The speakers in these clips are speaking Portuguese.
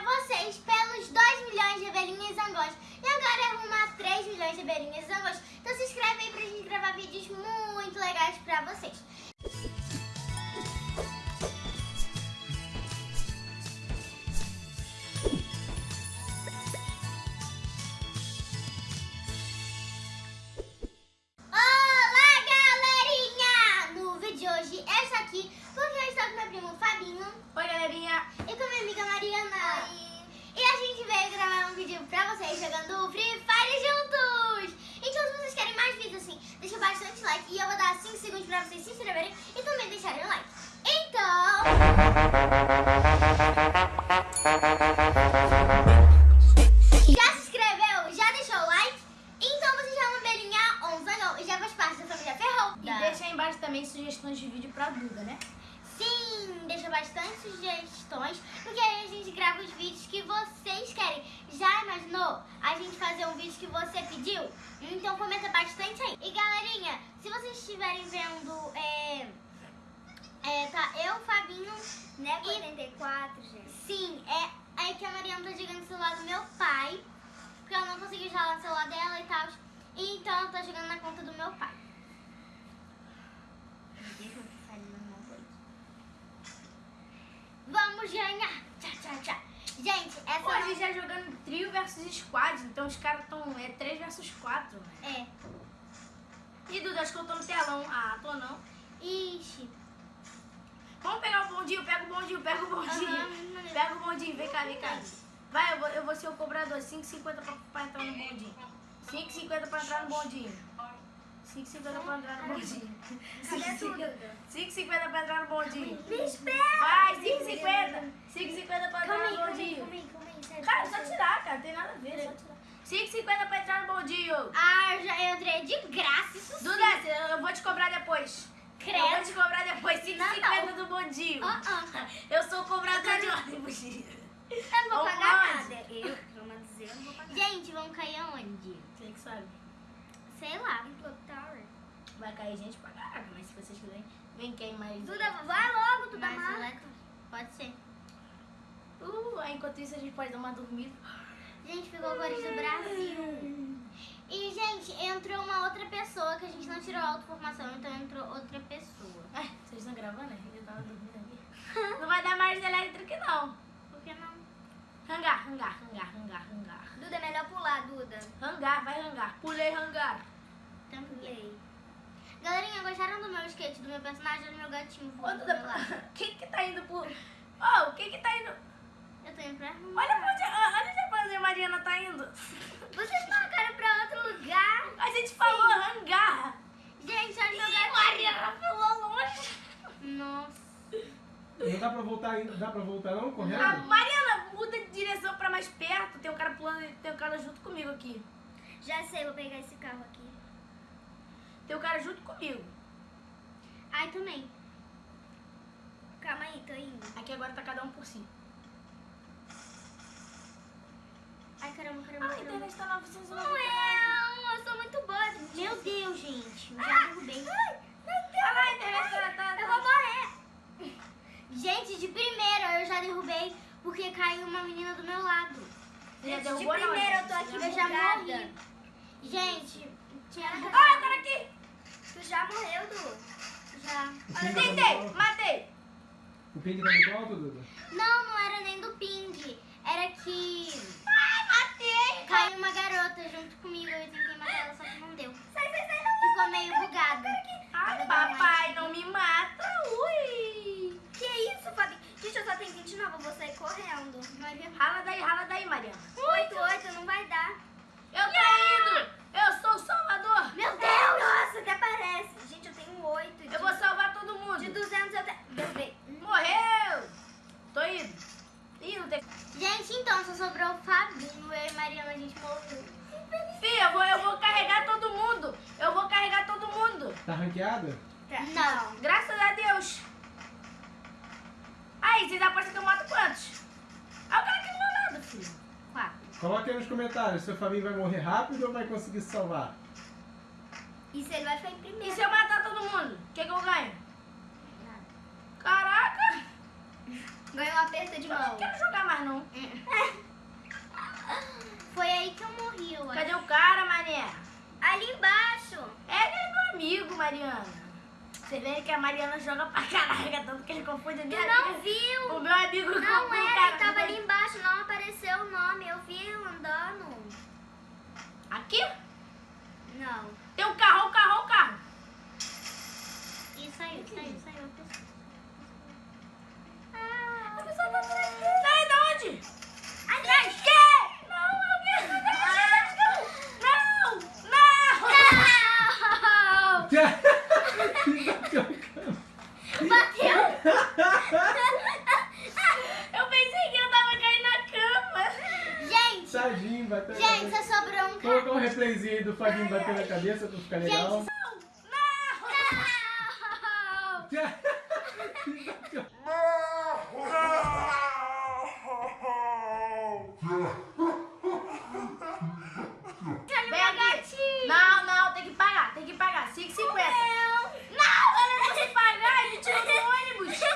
pra vocês pelos 2 milhões de abelhinhas zangões. E agora é rumo a 3 milhões de abelhinhas zangões. Então se inscreve aí pra gente gravar vídeos muito legais pra vocês. Olá, galerinha! No vídeo de hoje eu estou aqui porque eu estou com meu primo Fabinho Oi, galerinha! e pra vocês jogando Free Fire juntos. Então se vocês querem mais vídeos assim, deixa bastante like e eu vou dar 5 segundos pra vocês se inscreverem e também deixarem o like. Então... Já se inscreveu? Já deixou o like? Então você já é ou um zangão e já faz parte da família Ferrou. E deixa aí embaixo também sugestões de vídeo pra Duda, né? Sim, bastante sugestões, porque aí a gente grava os vídeos que vocês querem. Já imaginou a gente fazer um vídeo que você pediu? Então comenta bastante aí. E galerinha, se vocês estiverem vendo, é, é, tá eu, Fabinho, Né, E- 84, gente. sim, é, é que a Mariana tá jogando celular do meu pai, porque ela não conseguiu jogar no celular dela e tal. Então ela tá jogando na conta do meu pai. Vamos ganhar! Tchá, tchá, tchá. Gente, essa Pô, a gente já jogando trio versus squad, então os caras tão. É 3 versus 4, né? É. E Duda, acho que eu tô no telão. Ah, tô não. Ixi. Vamos pegar o bondinho, pega o bondinho, pega o bondinho. Aham, Pega o bondinho, vem cá, vem cá. Vai, eu vou, eu vou ser o cobrador, 5,50 pra, pra entrar no bondinho. 5,50 pra entrar no bondinho. 5,50 pra entrar no bondinho. Cadê tudo? 5,50 pra entrar no bondinho. Me espera! Vai, 5,50. 5,50 pra entrar no bondinho. calma aí, calma aí. sério, Cara, só tirar, cara. Tem nada a ver, só tirar. 5,50 pra entrar no bondinho. Ah, eu já entrei de graça, isso sim. Duda, eu vou te cobrar depois. Credo. Eu vou te cobrar depois. 5,50 Não, do bondinho. Ah, ah. Eu sou cobrador de ônibus. Eu não vou Vamos pagar lá. nada. Eu, pelo menos eu, não vou pagar. Gente, vamos cair aonde? Você que sabe. Sei lá. Em Clock Tower. Vai cair gente pra caraca, mas se vocês quiserem, vem quem mais. Duda, vai logo, Duda Mas Mar. ela- Pode ser. Uh, enquanto isso a gente pode dar uma dormida. Gente, ficou cores do Brasil. E, gente, entrou uma outra pessoa que a gente não tirou a autoformação, então entrou outra pessoa. É, vocês estão gravando, né? Eu tava dormindo aqui. Não vai dar mais elétrico, não. Por que não? Hangar, hangar, hangar, hangar, hangar. Duda, é melhor pular, Duda. Hangar, vai hangar. Pulei hangar. Também. Do meu skate, do meu personagem ou do meu gatinho voando do meu lado? quem que tá indo pro... Ô, quem que tá indo... Eu tô indo pra Olha pra onde, olha onde a Mariana tá indo. Vocês marcaram pra outro lugar? A gente falou hangar. Gente, olha meu Ih, gatinho. Mariana pulou longe. Nossa. Não dá pra voltar ainda? Dá pra voltar não? A Correndo? Mariana, muda de direção pra mais perto. Tem um cara pulando, tem um cara junto comigo aqui. Já sei, vou pegar esse carro aqui. Tem um cara junto comigo. Ai, também. Calma aí, tô indo. Aqui agora tá cada um por si. Ai, caramba, caramba, Ah, a caramba. internet tá 990. Não, eu sou muito boa. Meu Deus, gente. Eu já derrubei. Ah, lá, a internet tá... tá, Eu tá. vou morrer. Gente, de primeira eu já derrubei porque caiu uma menina do meu lado. Já De primeira eu tô aqui Eu já morri. Gente, tinha... Ah, o cara aqui. Tu já morreu, Du? Já. O ping tá Tentei, matei. O ping tá muito alto, Duda? Não, não era nem do ping. Era que Ai, matei. caiu uma garota junto comigo. Eu tentei matar ela, só que não deu. Sai, sai, sai, não. Ficou meio bugado. Ai, papai, não me mata. Ui. Que isso, Fabi? Gente, eu só tenho 29, eu vou sair correndo. Maria. Rala daí, rala daí, Mariana. 8, 8, não vai dar. Eu tô indo. Eu sou o salvador. Meu Deus! Nossa, até parece. Gente, eu tenho 8. De, Eu vou salvar todo mundo. de 200 eu tenho... Derrubei. Morreu. Tô indo. Ih, não tem... Gente, então, só sobrou o Fabinho. Eu e Mariana, a gente morreu. Fia, eu vou, eu vou carregar todo mundo. Eu vou carregar todo mundo. Tá ranqueada? Tá, Não. Graças a Deus. Aí, vocês apostam que eu mato quantos? Ah, o cara aqui do meu lado, filho. Quatro. Coloque aí nos comentários se o Fabinho vai morrer rápido ou vai conseguir se salvar. E se ele vai ficar em E primeiro? se eu matar todo mundo? O que, que eu ganho? Caraca! Ganhou um aperto de Eu não mão. quero jogar mais não. Foi aí que eu morri, eu acho. Cadê o cara, mané? Ali embaixo. É meu amigo, Mariana. Você vê que a Mariana joga pra caraca, tanto que ele confunde a Tu minha não amiga. viu? O meu amigo Não era, cara. ele tava ali embaixo, não apareceu o nome. Eu vi andando. Aqui? Não. Tem um carro, o carro, o carro. E saiu, saiu, saiu. a pessoa. Ah, A pessoa tá atrás dele. Sai de onde? Atrás que? Não, alguém tá atrás Não, não. Bateu! Eu pensei que eu tava caindo na Tadinho, bateu gente, cabeça. só sobrou um cara. Colocar um replayzinho aí do Fabinho batendo na cabeça pra ficar legal. Gente, Vem aqui. Não, não, tem que pagar, tem que pagar. 5,50. Não, eu não consigo pagar, ele tirou do ônibus. É,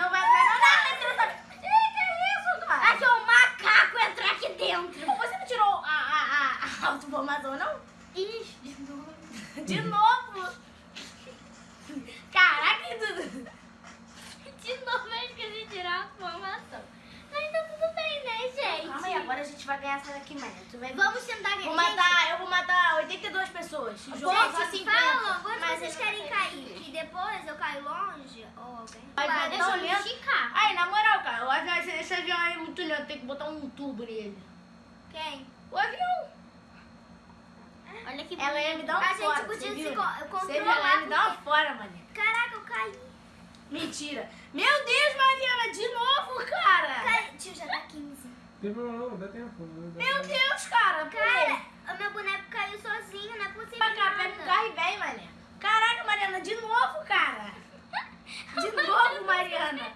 não vai entrar, não, não, ele tirou da... Ih, que isso, cara? Aqui é um macaco entrar aqui dentro. Você não tirou a, a, a, a autoformação, não? Ixi, de novo. De novo. Caraca, Dudu. De novo eu esqueci de tirar a formação. Mas tá tudo bem, né, gente? Calma aí, agora a gente vai ganhar essa daqui, mano. Tu vai ver. Vamos tentar ganhar. Vou matar, eu vou matar 82 pessoas. O jogo é só Gente, 50. fala, quando Mas vocês eu não querem quero. cair? Que eu caio longe? Ou alguém? Vai Vai, ver deixa tão eu lento. esticar. Aí, na moral, cara, o avião, esse, esse avião aí é muito lento, tem que botar um turbo nele. Quem? O avião. Olha que Ela ia me dar um A gente fora. podia você se viu? co- Você viu? controlar, Ela ia me dar uma fora, mano. Caraca, eu caí. Mentira. Meu Deus, Mariana, de novo, cara. Tio, já tá 15. Tem problema não, dá tempo. não dá Meu tempo. Deus, cara. Cara, o meu boneco caiu sozinho, não é possível. Pra cá, pega o carro e vem, mané. Caraca, Mariana, de novo, cara. De novo, Mariana.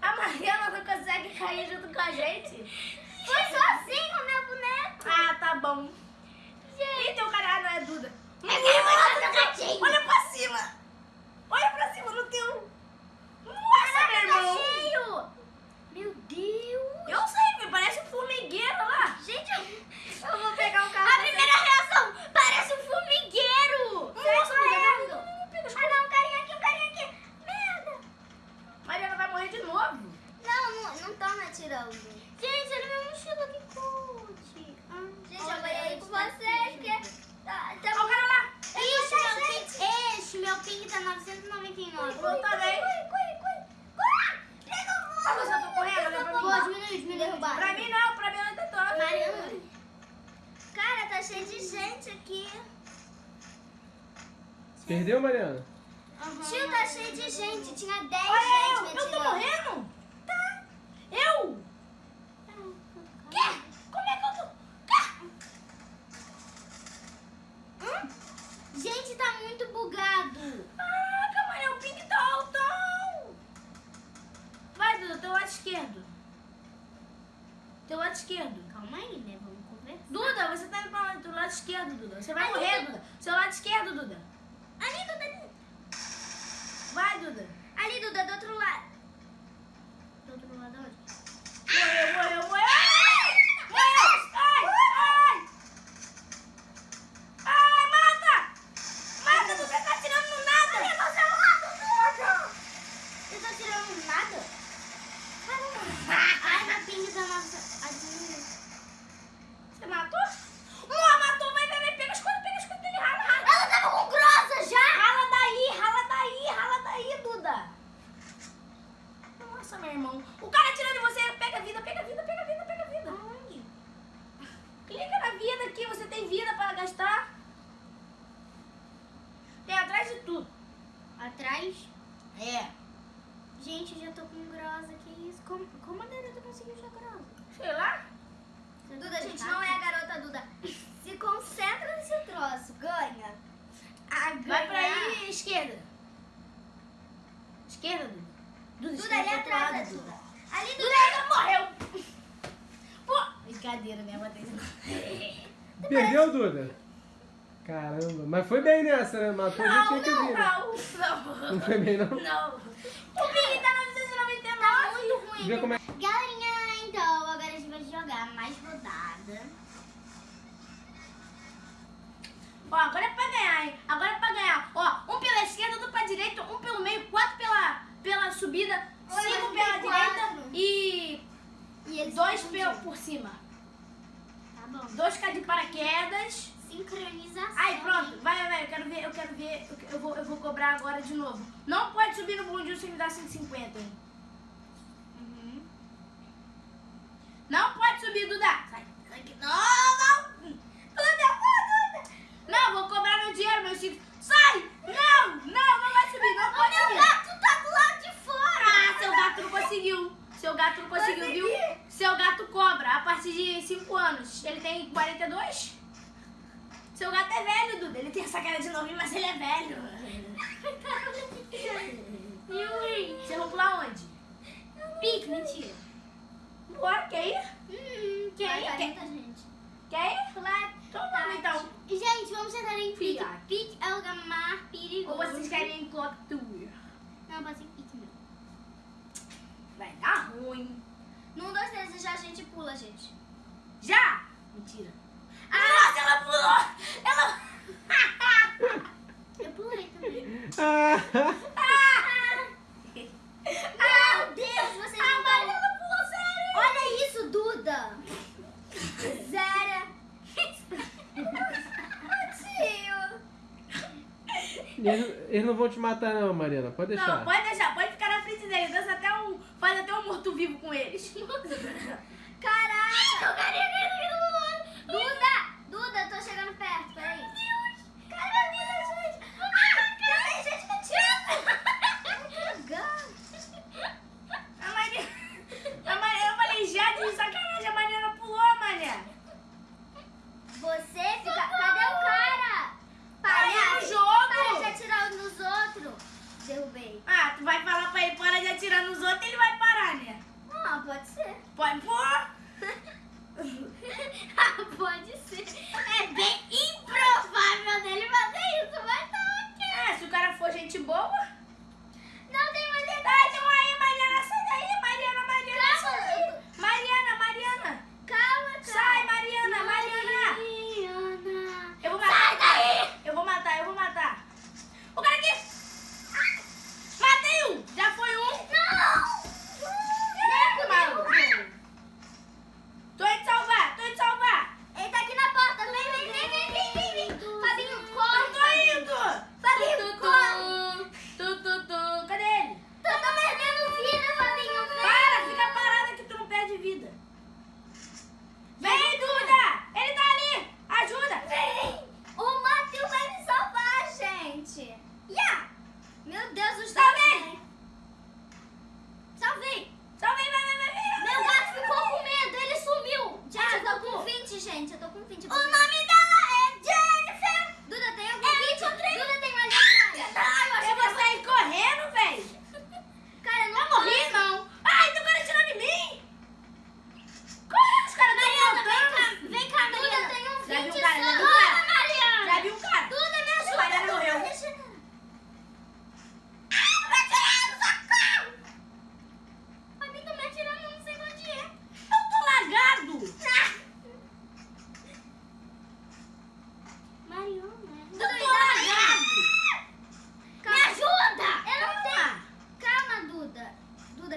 A Mariana não consegue cair junto com a gente. Foi sozinho meu boneco. Ah, tá bom. Ih, teu cara ah, não é Duda. gatinho. Olha pra cima. Olha pra cima no teu. Nossa, meu irmão. Tá cheio. Meu Deus. Eu sei, me parece um formigueiro lá. Gente, eu, eu vou pegar o carro. A primeira reação parece um formigueiro. Nossa, correndo. Mariana. Ah, não, um carinha aqui, um carinha aqui. Merda. Mariana vai morrer de novo. Não, não, não me. Gente, olha minha mochila que coach. Ah, Gente, eu vou aí com vocês, porque... Tá, tá Olha o cara lá. Ixi, meu ping, ixi, meu ping tá 999. Vou também. Corre, corre, corre. Corre. Pega o Ah, você tá correndo, olha pra mim. Pô, diminui, diminui. Pra mim não, pra mim eu ainda tô. Mariana. Cara, tá cheio de gente aqui. Perdeu, Mariana? Aham. Tio, tá cheio de gente. Tinha 10 Olha gente eu, me eu tô morrendo? Tá. Eu? Quê? Como é que eu tô? Gente, tá muito bugado. Ah, calma aí, o ping tá altão. Vai, Duda, teu lado esquerdo. Teu lado esquerdo. Calma aí, né? Vamos conversar. Duda, você tá indo pra onde? Teu lado esquerdo, Duda. Você vai Ali. morrer, Duda. Seu lado esquerdo, Duda. Ali, Duda, esquerda, Duda. Duda, Duda ali atrás da é Duda. Ali Duda, Duda morreu. Pô, brincadeira, minha mãe Perdeu, Duda? Caramba, mas foi bem nessa, né? Matou não, a gente não, que vir. Não, não, não. foi bem, não? Não. O Big tá na estacionamento tá muito ruim. Vê como é... Galerinha, então, agora a gente vai jogar mais rodada. Ó, agora é pra dois pelo por cima. Tá bom. Dois K de paraquedas. Sincronização. Aí, pronto. Vai, vai, eu quero ver, eu quero ver. Eu, vou, eu vou cobrar agora de novo. Não pode subir no bundinho sem me dar 150. essa cara de novinho, mas ele é velho. Yuri! Você vai pular onde? Pique, mentira. Bora, quer ir? Hum, quer ir? Quer... Gente. Quer ir? Então tá, vamos, então. Gente, vamos sentar em pique. Pique é o lugar mais perigoso. Ou vocês querem clock tour? Não, pode ser pique, não. Vai dar ruim. Num, dois, três e já a gente pula, gente. Já? Mentira. Ah, Nossa, ela pulou! Ela... Eu pulei também. Ah. Meu Deus, você A não pulou, sério. Olha isso, Duda. Zera. Eles, eles não vão te matar não, Mariana. Pode deixar. Não, pode deixar. Pode ficar na frente deles. Dança até um, faz até um morto-vivo com eles. Caraca! Ai, vai falar pra ele para de atirar nos outros, ele vai parar, né? Ah, pode ser. Pode pôr? ah, pode ser. É bem improvável dele fazer isso, mas tá ok. É, se o cara for gente boa...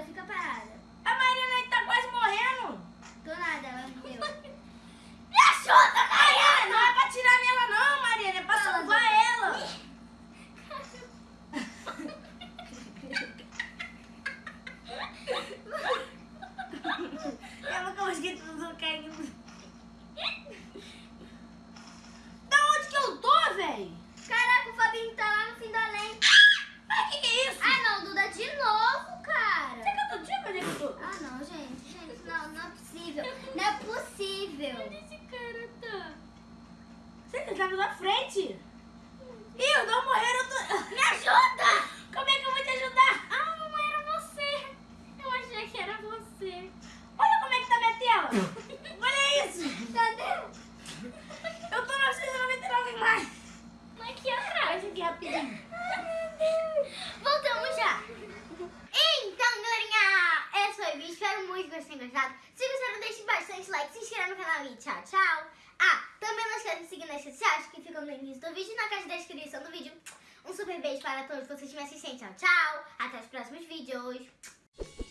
Fica parada. Gostado. Se gostaram, deixe bastante like, se inscreva no canal e tchau, tchau. Ah, também não esqueça de seguir nas redes sociais que ficam no início do vídeo e na caixa de descrição do vídeo. Um super beijo para todos vocês que me assistem. Tchau, tchau. Até os próximos vídeos.